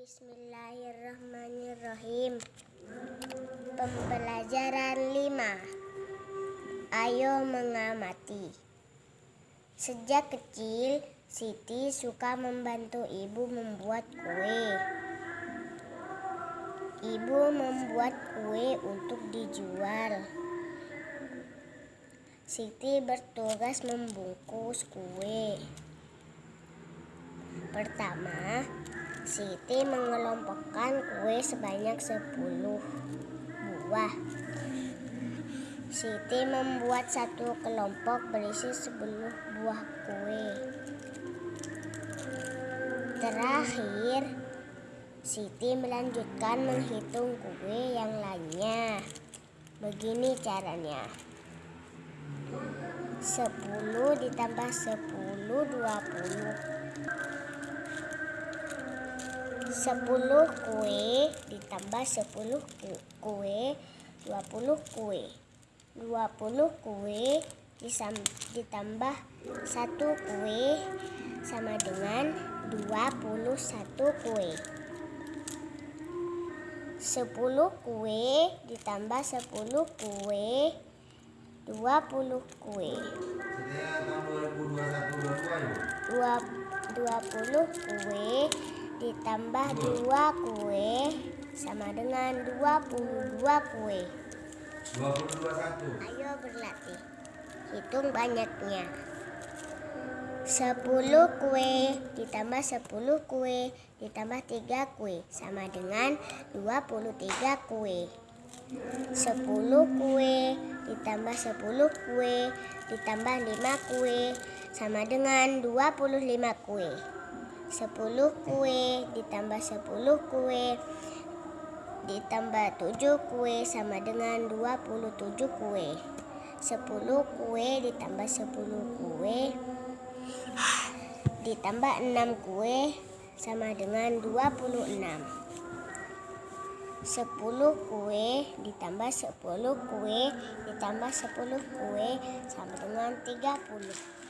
Bismillahirrahmanirrahim Pembelajaran 5 Ayo mengamati Sejak kecil, Siti suka membantu ibu membuat kue. Ibu membuat kue untuk dijual. Siti bertugas membungkus kue. Pertama, Siti mengelompokkan kue sebanyak 10 buah. Siti membuat satu kelompok berisi 10 buah kue. Terakhir, Siti melanjutkan menghitung kue yang lainnya. Begini caranya. 10 ditambah 10 20 10 kue ditambah 10 kue. 20 kue. 20 kue ditambah 1 kue sama dengan 21 kue. 10 kue ditambah 10 kue 20 kue. 20 kue ditambah dua kue sama dengan 22 kue. 22 Ayo berlatih. Hitung banyaknya. 10 kue ditambah 10 kue ditambah 3 kue sama dengan 23 kue. 10 kue ditambah 10 kue ditambah 5 kue sama dengan 25 kue. 10 kue ditambah 10 kue ditambah 7 kue sama dengan 27 kue. 10 kue ditambah 10 kue ditambah 6 kue sama dengan 26 10 kue ditambah 10 kue ditambah 10 kue sama dengan 30